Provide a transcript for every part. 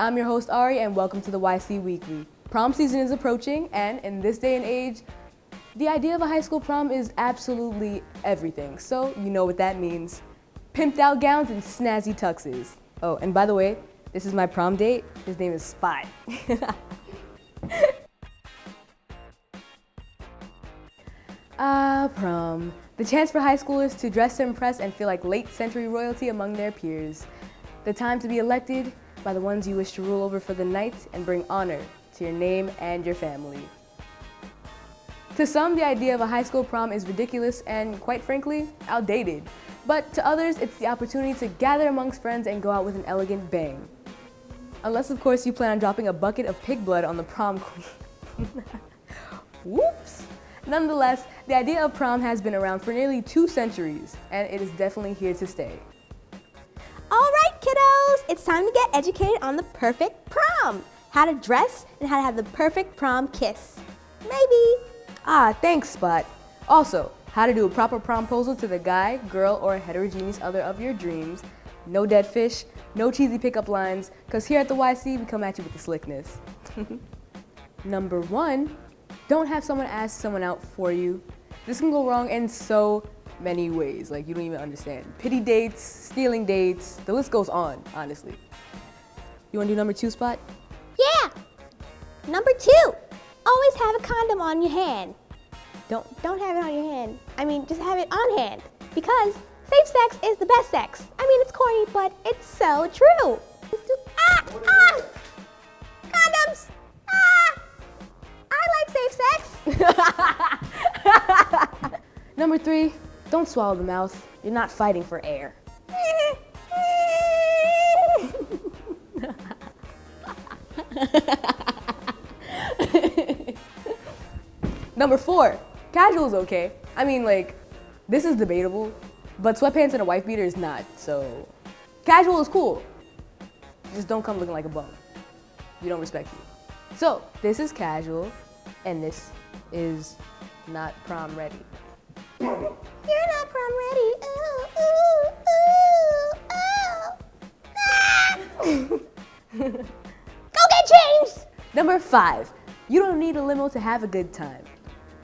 I'm your host Ari and welcome to the YC Weekly. Prom season is approaching and in this day and age, the idea of a high school prom is absolutely everything. So you know what that means. Pimped out gowns and snazzy tuxes. Oh, and by the way, this is my prom date. His name is Spot. Ah, prom. The chance for high schoolers to dress to impress and feel like late century royalty among their peers. The time to be elected by the ones you wish to rule over for the night and bring honor to your name and your family. To some, the idea of a high school prom is ridiculous and, quite frankly, outdated. But to others, it's the opportunity to gather amongst friends and go out with an elegant bang. Unless, of course, you plan on dropping a bucket of pig blood on the prom queen. Whoops! Nonetheless, the idea of prom has been around for nearly two centuries, and it is definitely here to stay. All right, kiddos, it's time to get educated on the perfect prom. How to dress and how to have the perfect prom kiss. Maybe. Ah, thanks, Spot. Also, how to do a proper promposal to the guy, girl, or heterogeneous other of your dreams. No dead fish, no cheesy pickup lines, because here at the YC, we come at you with the slickness. Number one, don't have someone ask someone out for you. This can go wrong in so many ways, like you don't even understand. Pity dates, stealing dates, the list goes on, honestly. You wanna do number two spot? Yeah. Number two, always have a condom on your hand. Don't, don't have it on your hand. I mean, just have it on hand. Because safe sex is the best sex. I mean, it's corny, but it's so true. Ah, ah, condoms. Ah, I like safe sex. Number three, don't swallow the mouth. You're not fighting for air. Number four, casual is okay. I mean, like, this is debatable, but sweatpants and a wife beater is not, so casual is cool. Just don't come looking like a bum. You don't respect you. So, this is casual, and this is not prom ready. You're not prom ready. Ooh, ooh, ooh, ooh. Ah! Go get changed. Number five, you don't need a limo to have a good time.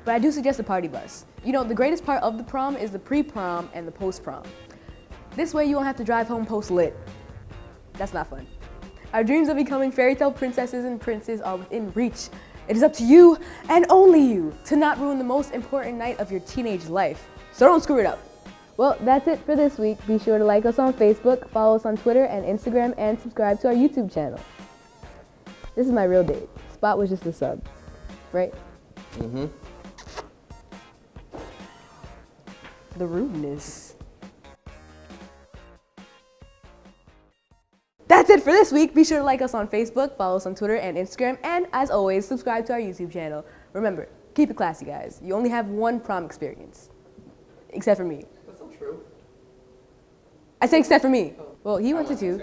But I do suggest a party bus. You know, the greatest part of the prom is the pre-prom and the post-prom. This way you won't have to drive home post-lit. That's not fun. Our dreams of becoming fairy tale princesses and princes are within reach. It is up to you, and only you, to not ruin the most important night of your teenage life. So don't screw it up. Well, that's it for this week. Be sure to like us on Facebook, follow us on Twitter and Instagram, and subscribe to our YouTube channel. This is my real date. Spot was just a sub, right? Mm-hmm. The rudeness. That's it for this week. Be sure to like us on Facebook, follow us on Twitter and Instagram, and as always, subscribe to our YouTube channel. Remember, keep it classy, guys. You only have one prom experience. Except for me. That's not true. I said except for me. Oh. Well, he went to two.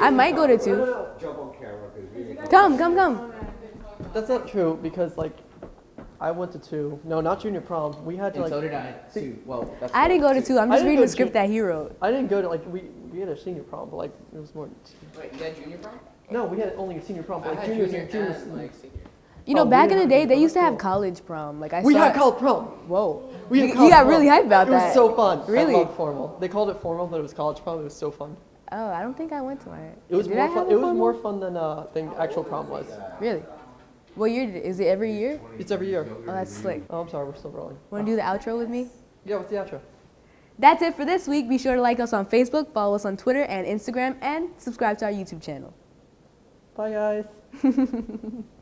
I might go to two. Jump on camera because we Come, come, come. That's not true because like I went to two. No, not junior prom. We had to And like. so did I. Too. Well, that's I didn't go to two. I'm I just didn't reading go the to script two. that he wrote. I didn't go to like we we had a senior prom, but like it was more. Wait, you had junior prom? No, we had only a senior prom, but like had juniors junior and and like senior. You know, Oh, back in the day, they used to have college prom. Like I we saw had college prom. Whoa. We had you, you got prom. really hyped about it that. It was so fun. Really? I formal. They called it formal, but it was college prom. It was so fun. Oh, I don't think I went to it. It was Did more fun. It was more fun than uh than actual prom was. Really? What year did it? Is it every year? It's every year. Oh, that's slick. Oh, I'm sorry, we're still rolling. Want to do the outro with me? Yeah, what's the outro? That's it for this week. Be sure to like us on Facebook, follow us on Twitter and Instagram, and subscribe to our YouTube channel. Bye, guys.